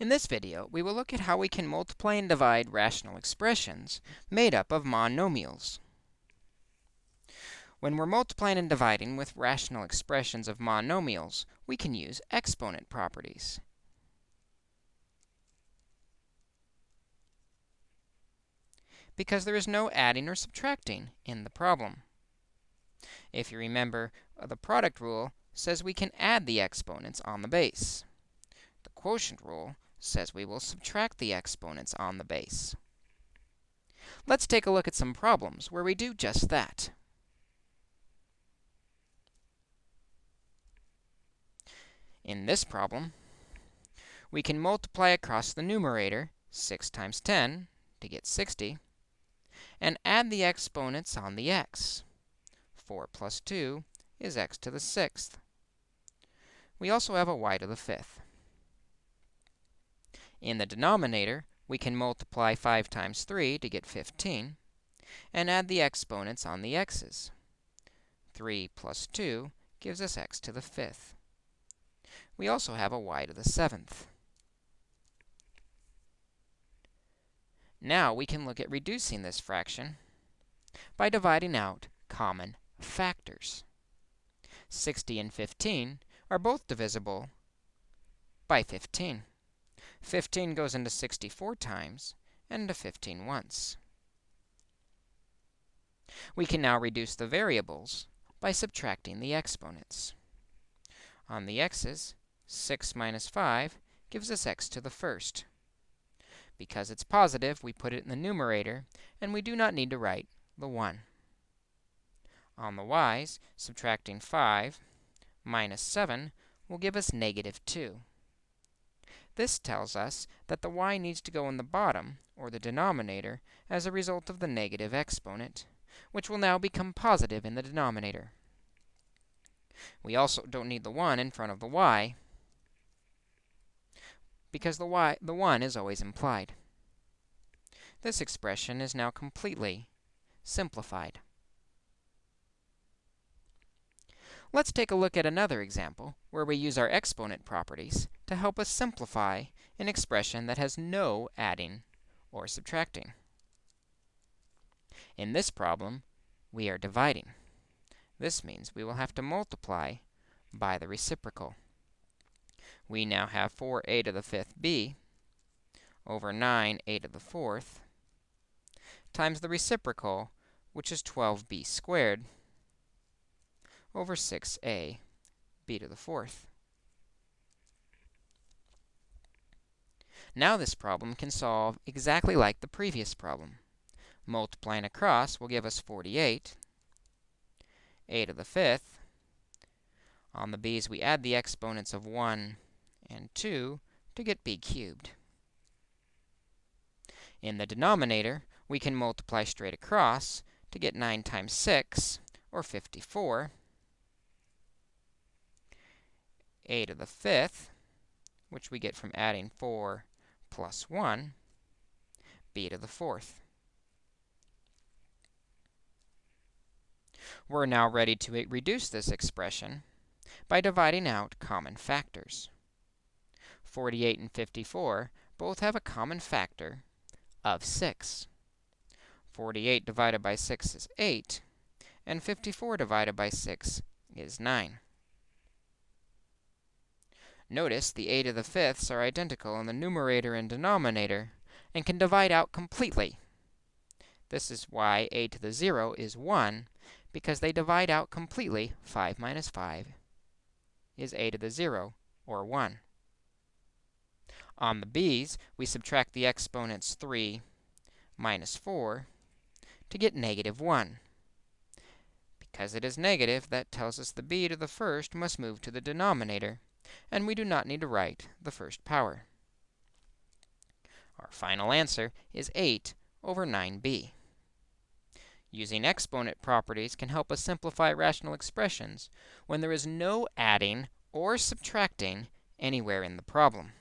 In this video, we will look at how we can multiply and divide rational expressions made up of monomials. When we're multiplying and dividing with rational expressions of monomials, we can use exponent properties. Because there is no adding or subtracting in the problem. If you remember, uh, the product rule says we can add the exponents on the base. The quotient rule says we will subtract the exponents on the base. Let's take a look at some problems where we do just that. In this problem, we can multiply across the numerator 6 times 10 to get 60, and add the exponents on the x. 4 plus 2 is x to the sixth. We also have a y to the fifth. In the denominator, we can multiply 5 times 3 to get 15, and add the exponents on the x's. 3 plus 2 gives us x to the fifth. We also have a y to the seventh. Now we can look at reducing this fraction by dividing out common factors. 60 and 15 are both divisible by 15. 15 goes into 64 times and into 15 once. We can now reduce the variables by subtracting the exponents. On the x's, 6 minus 5 gives us x to the first. Because it's positive, we put it in the numerator, and we do not need to write the 1. On the y's, subtracting 5 minus 7 will give us negative 2. This tells us that the y needs to go in the bottom, or the denominator, as a result of the negative exponent, which will now become positive in the denominator. We also don't need the 1 in front of the y, because the, y, the 1 is always implied. This expression is now completely simplified. Let's take a look at another example where we use our exponent properties to help us simplify an expression that has no adding or subtracting. In this problem, we are dividing. This means we will have to multiply by the reciprocal. We now have 4a to the fifth b over 9a to the fourth times the reciprocal, which is 12b squared, over 6a b to the fourth. Now this problem can solve exactly like the previous problem. Multiplying across will give us 48, a to the fifth. On the b's, we add the exponents of 1 and 2 to get b cubed. In the denominator, we can multiply straight across to get 9 times 6, or 54 a to the fifth, which we get from adding 4 plus 1, b to the fourth. We're now ready to reduce this expression by dividing out common factors. 48 and 54 both have a common factor of 6. 48 divided by 6 is 8, and 54 divided by 6 is 9. Notice the a to the fifths are identical in the numerator and denominator and can divide out completely. This is why a to the 0 is 1, because they divide out completely. 5 minus 5 is a to the 0, or 1. On the b's, we subtract the exponents 3 minus 4 to get negative 1. Because it is negative, that tells us the b to the first must move to the denominator and we do not need to write the first power. Our final answer is 8 over 9b. Using exponent properties can help us simplify rational expressions when there is no adding or subtracting anywhere in the problem.